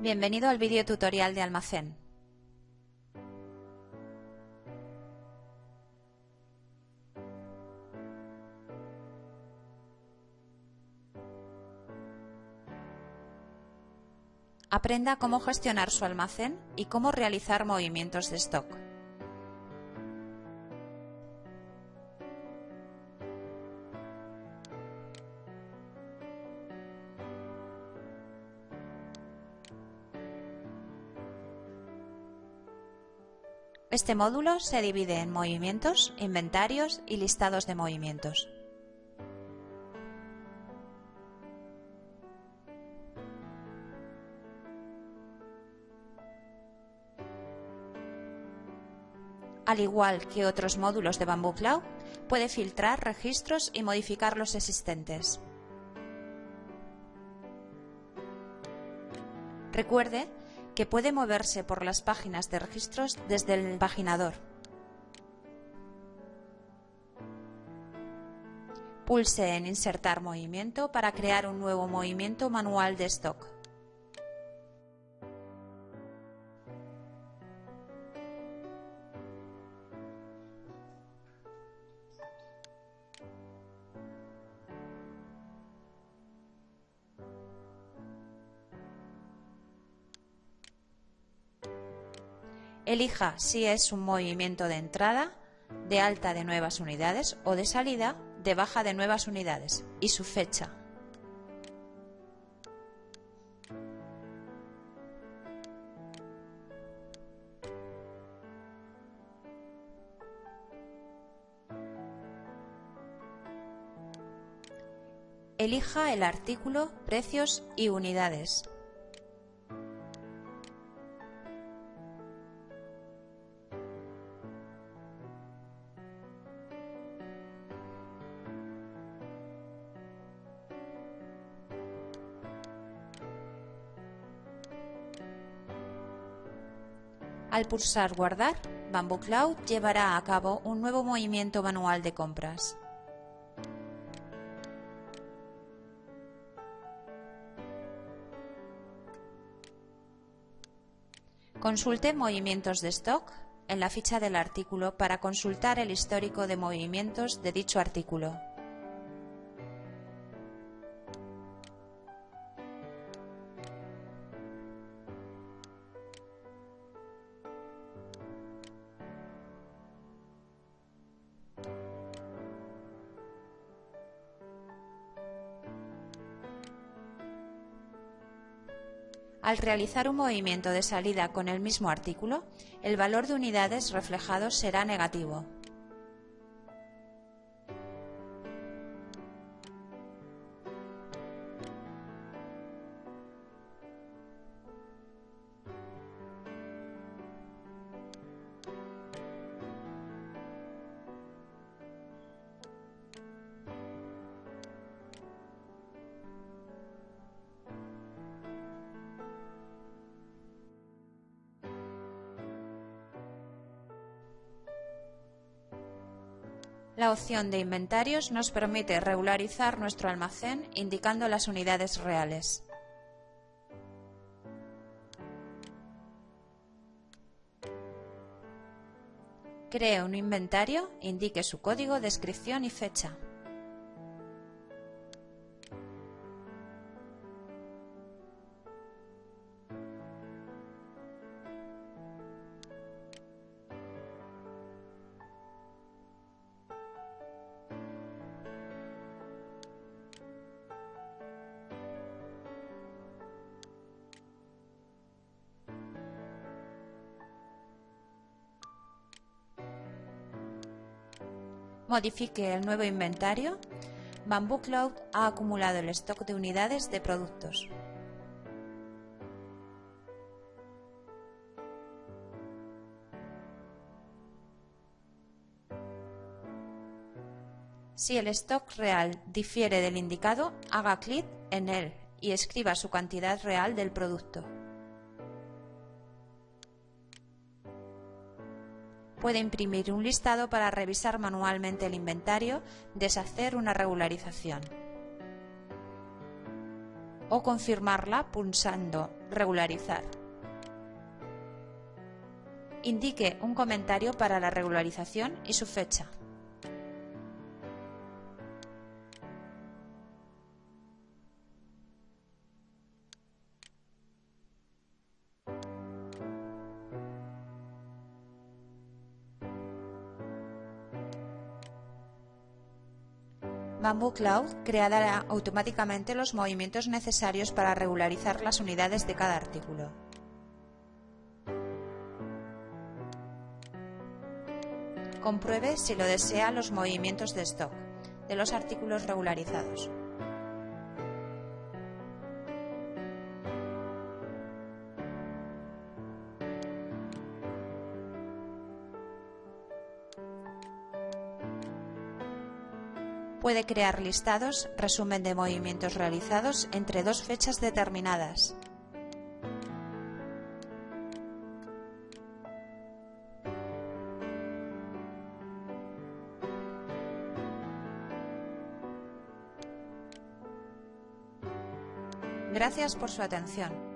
Bienvenido al vídeo tutorial de almacén. Aprenda cómo gestionar su almacén y cómo realizar movimientos de stock. Este módulo se divide en movimientos, inventarios y listados de movimientos. Al igual que otros módulos de Bamboo Cloud, puede filtrar registros y modificar los existentes. Recuerde que puede moverse por las páginas de registros desde el paginador. Pulse en Insertar movimiento para crear un nuevo movimiento manual de stock. Elija si es un movimiento de entrada, de alta de nuevas unidades o de salida, de baja de nuevas unidades y su fecha. Elija el artículo, precios y unidades. Al pulsar Guardar, Bamboo Cloud llevará a cabo un nuevo movimiento manual de compras. Consulte Movimientos de stock en la ficha del artículo para consultar el histórico de movimientos de dicho artículo. Al realizar un movimiento de salida con el mismo artículo, el valor de unidades reflejado será negativo. La opción de inventarios nos permite regularizar nuestro almacén indicando las unidades reales. Cree un inventario, indique su código, descripción y fecha. Modifique el nuevo inventario, Bamboo Cloud ha acumulado el stock de unidades de productos. Si el stock real difiere del indicado, haga clic en él y escriba su cantidad real del producto. Puede imprimir un listado para revisar manualmente el inventario, deshacer una regularización. o confirmarla pulsando Regularizar. Indique un comentario para la regularización y su fecha. Bamboo Cloud creará automáticamente los movimientos necesarios para regularizar las unidades de cada artículo. Compruebe si lo desea los movimientos de stock de los artículos regularizados. Puede crear listados, resumen de movimientos realizados entre dos fechas determinadas. Gracias por su atención.